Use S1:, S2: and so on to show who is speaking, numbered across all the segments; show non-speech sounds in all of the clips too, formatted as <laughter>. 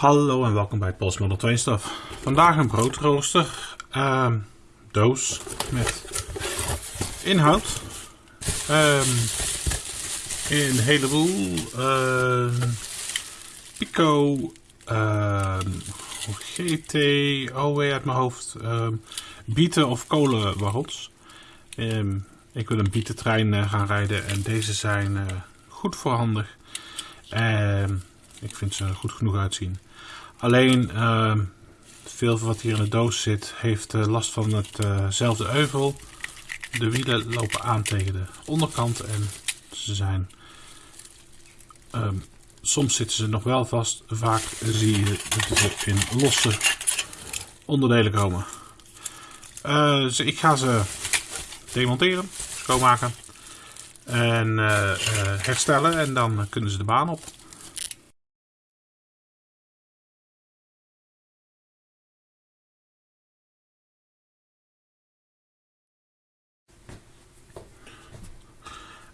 S1: Hallo en welkom bij Pols Model 2 Stuff. Vandaag een broodrooster ehm, doos met inhoud. Ehm, een heleboel ehm, Pico, GT, OW uit mijn hoofd, bieten of kolenwagons. Ehm, ik wil een bietentrein eh, gaan rijden en deze zijn eh, goed voorhandig. Ehm, ik vind ze goed genoeg uitzien. Alleen ehm, veel van wat hier in de doos zit heeft eh, last van hetzelfde euvel. De wielen lopen aan tegen de onderkant en ze zijn. ehm, soms zitten ze nog wel vast, vaak zie je dat ze in losse onderdelen komen. Eh, dus ik ga ze demonteren, schoonmaken en eh, eh, herstellen en dan kunnen ze de baan op.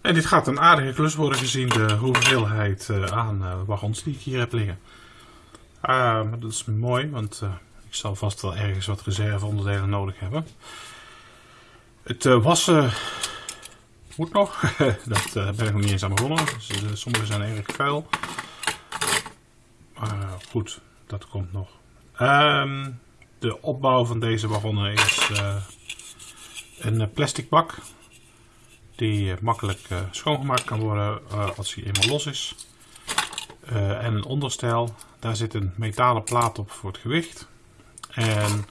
S1: En dit gaat een aardige klus worden gezien de hoeveelheid eh, aan eh, wagons die ik hier heb liggen. Ah, dat is mooi, want eh, ik zal vast wel ergens wat reserveonderdelen nodig hebben. Het wassen moet nog. <laughs> dat ben ik nog niet eens aan begonnen. Dus, sommige zijn erg vuil. Maar goed, dat komt nog. Ehm, de opbouw van deze wagonnen is een plastic bak die eh, makkelijk eh, schoongemaakt kan worden eh, als hij eenmaal los is. En een onderstel, daar zit een metalen plaat op voor het gewicht. En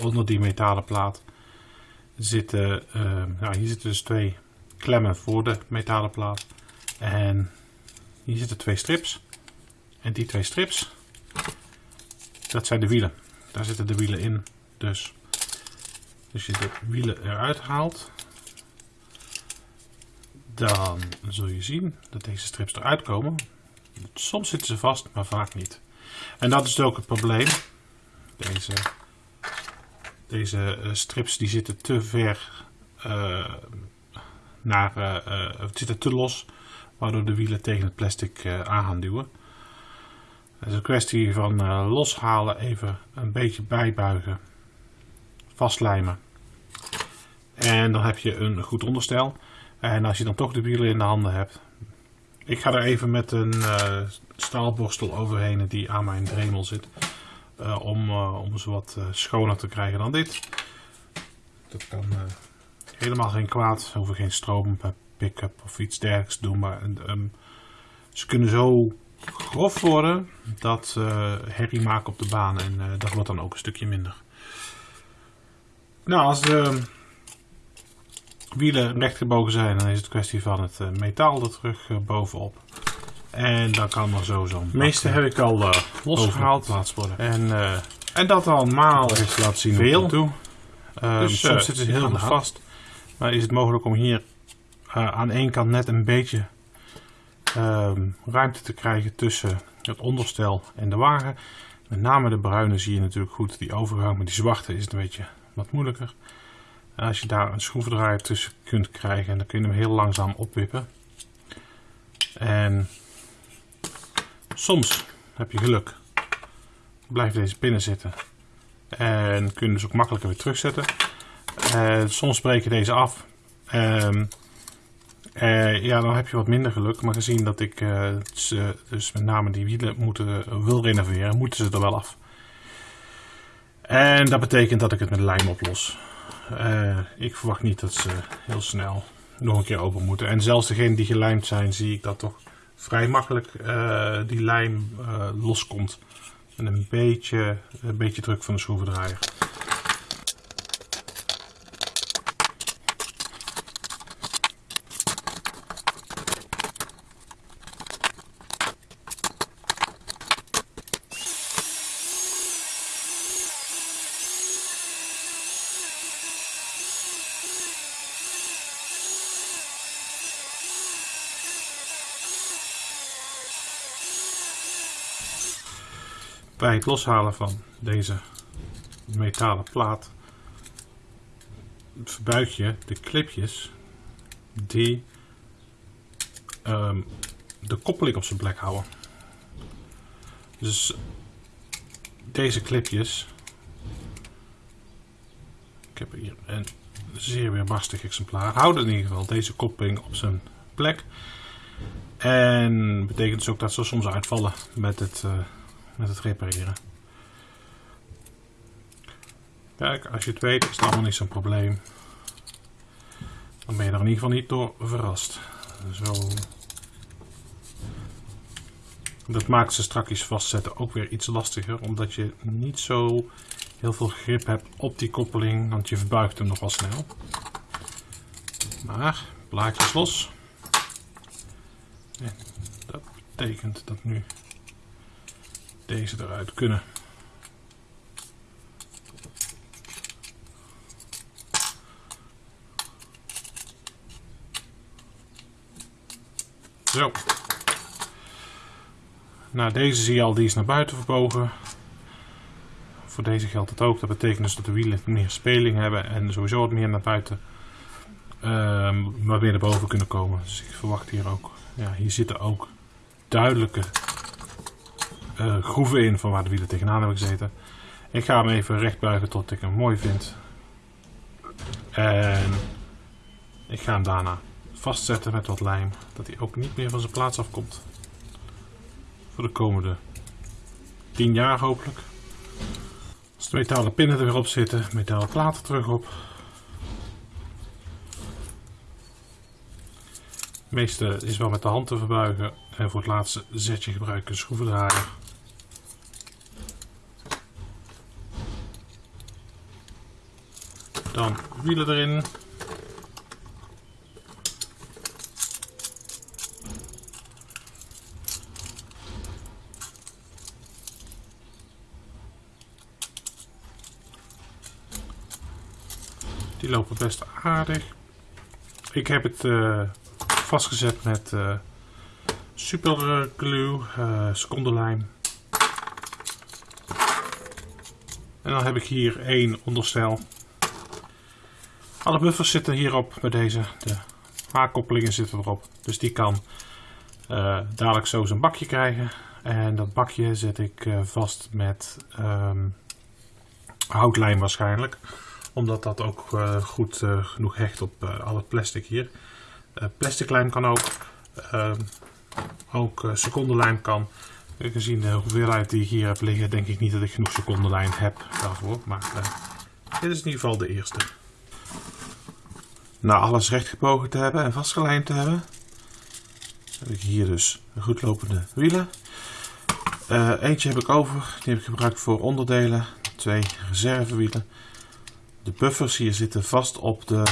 S1: onder die metalen plaat zitten, nou, hier zitten dus twee klemmen voor de metalen plaat. En hier zitten twee strips. En die twee strips, dat zijn de wielen. Daar zitten de wielen in. Dus als je de wielen eruit haalt, dan zul je zien dat deze strips eruit komen. Soms zitten ze vast, maar vaak niet. En dat is ook het probleem. Deze, deze eh, strips die zitten te ver eh, naar, het zitten te los, waardoor de wielen tegen het plastic eh, aan gaan duwen. Het is een kwestie van loshalen, even een beetje bijbuigen, vastlijmen. En dan heb je een goed onderstel. En als je dan toch de wielen in de handen hebt. Ik ga er even met een eh, staalborstel overheen die aan mijn dremel zit. eh, om, eh, om ze wat schoner te krijgen dan dit. Dat kan helemaal geen kwaad. Ze geen stroom pick-up of iets dergelijks te doen. Maar ehm, ze kunnen zo grof worden dat ze herrie maken op de baan. En dat wordt dan ook een stukje minder. Nou, als de wielen rechtgebogen zijn, dan is het kwestie van het eh, metaal er terug eh, bovenop. En dan kan er zo zo'n. De meeste heb ik al eh, losgehaald. Worden. En, en dat al maal
S2: Even laten zien
S1: veel.
S2: toe. Dus,
S1: soms ze
S2: aan
S1: heel
S2: hand.
S1: vast. Maar is het mogelijk om hier aan één kant net een beetje ehm, ruimte te krijgen tussen het onderstel en de wagen. Met name de bruine zie je natuurlijk goed die overgang, maar die zwarte is het een beetje wat moeilijker. En als je daar een schroevendraaier tussen kunt krijgen, dan kun je hem heel langzaam opwippen. En soms heb je geluk, blijft deze binnen zitten. En kun je dus ook makkelijker weer terugzetten. Eh, soms breken deze af. Ehm, eh, ja, dan heb je wat minder geluk. Maar gezien dat ik eh, ze, dus met name die wielen moeten, wil renoveren, moeten ze er wel af. En dat betekent dat ik het met lijm oplos. Eh, ik verwacht niet dat ze heel snel nog een keer open moeten. En zelfs degene die gelijmd zijn, zie ik dat toch vrij makkelijk eh, die lijm eh, loskomt. En een beetje, een beetje druk van de schroevendraaier. Bij het loshalen van deze metalen plaat verbuig je de clipjes die ehm, de koppeling op zijn plek houden. Dus deze clipjes. Ik heb hier een zeer weerbarstig exemplaar. Houden in ieder geval deze koppeling op zijn plek. En betekent dus ook dat ze soms uitvallen met het, uh, met het repareren. Kijk, als je het weet is het allemaal niet zo'n probleem. Dan ben je er in ieder geval niet door verrast. Zo. Dat maakt ze strakjes vastzetten ook weer iets lastiger. Omdat je niet zo heel veel grip hebt op die koppeling. Want je verbuigt hem nogal snel. Maar, blaadjes los. Dat betekent dat nu deze eruit kunnen. Zo. Nou, deze zie je al, die is naar buiten verbogen. Voor deze geldt het ook. Dat betekent dus dat de wielen meer speling hebben en sowieso wat meer naar buiten. Um, maar weer naar boven kunnen komen. Dus ik verwacht hier ook. Ja, hier zitten ook duidelijke uh, groeven in van waar de wielen tegenaan hebben gezeten. Ik ga hem even recht buigen tot ik hem mooi vind. En ik ga hem daarna vastzetten met wat lijm. Dat hij ook niet meer van zijn plaats afkomt. Voor de komende 10 jaar hopelijk. Als de metalen pinnen er weer op zitten, metalen platen terug op. Het meeste is wel met de hand te verbuigen. En voor het laatste zetje gebruik ik een schroevendraaier. Dan wielen erin. Die lopen best aardig. Ik heb het uh, vastgezet met uh, super glue, uh, secondenlijm. En dan heb ik hier één onderstel. Alle buffers zitten hierop met deze. De haakkoppelingen zitten erop. Dus die kan dadelijk zo zijn bakje krijgen. En dat bakje zet ik vast met um, houtlijm waarschijnlijk omdat dat ook uh, goed genoeg hecht op al het plastic hier. plastic lijm kan ook. Ehm, ook secondenlijm kan. Gezien de hoeveelheid die hier heb liggen, denk ik niet dat ik genoeg secondenlijm heb daarvoor. Maar dit is in ieder geval de eerste. Na alles rechtgebogen te hebben en vastgelijmd te hebben, heb ik hier dus goed lopende wielen. eentje heb ik over, die heb ik gebruikt voor onderdelen. Twee reservewielen. De buffers hier zitten vast op de,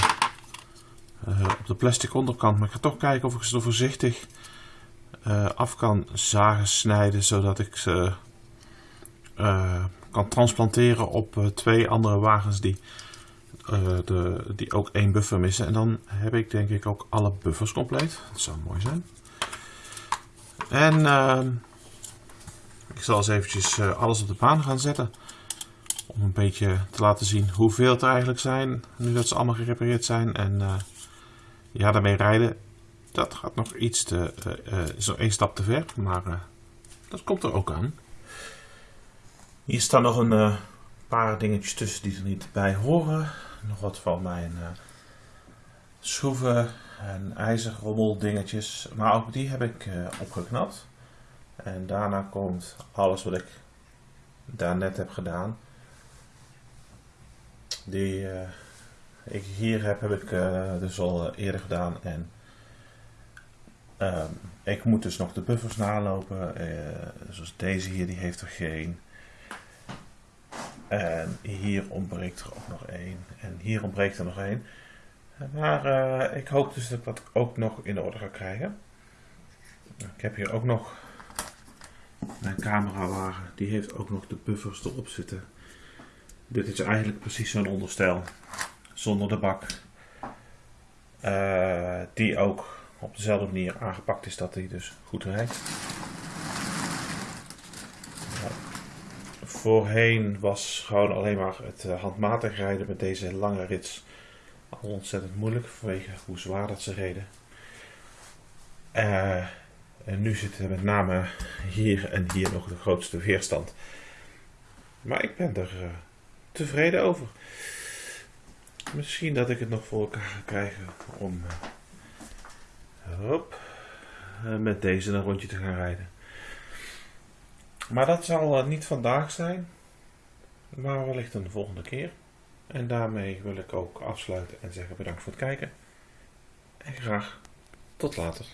S1: uh, op de plastic onderkant. Maar ik ga toch kijken of ik ze er voorzichtig uh, af kan zagen, snijden. Zodat ik ze kan transplanteren op twee andere wagens die, de, die ook één buffer missen. En dan heb ik denk ik ook alle buffers compleet. Dat zou mooi zijn. En ehm, ik zal eens eventjes alles op de baan gaan zetten. Om een beetje te laten zien hoeveel het er eigenlijk zijn. Nu dat ze allemaal gerepareerd zijn. En uh, ja, daarmee rijden. Dat gaat nog iets te... Nog één stap te ver. Maar dat komt er ook aan. Hier staan nog een paar dingetjes tussen die er niet bij horen. Nog wat van mijn schroeven en ijzerrommel dingetjes. Maar ook die heb ik opgeknapt. En daarna komt alles wat ik daar net heb gedaan die uh, ik hier heb, heb ik dus al eh, eerder gedaan. En uh, ik moet dus nog de buffers nalopen. zoals deze hier, die heeft er geen. En hier ontbreekt er ook nog één. En hier ontbreekt er nog één. Maar ik hoop dus dat ik dat ook nog in orde ga krijgen. Ik heb hier ook nog mijn camerawagen. Die heeft ook nog de buffers erop zitten. Dit is eigenlijk precies zo'n onderstel. Zonder de bak. Uh, die ook op dezelfde manier aangepakt is dat hij dus goed rijdt. Voorheen was gewoon alleen maar het uh, handmatig rijden met deze lange rits al ontzettend moeilijk vanwege hoe zwaar dat ze reden. Uh, en nu zit er met name hier en hier nog de grootste weerstand. Maar ik ben er eh, tevreden over. Misschien dat ik het nog voor elkaar ga krijgen om eh, hop, eh, met deze een rondje te gaan rijden. Maar dat zal eh, niet vandaag zijn, maar wellicht een volgende keer. En daarmee wil ik ook afsluiten en zeggen bedankt voor het kijken. En graag tot later.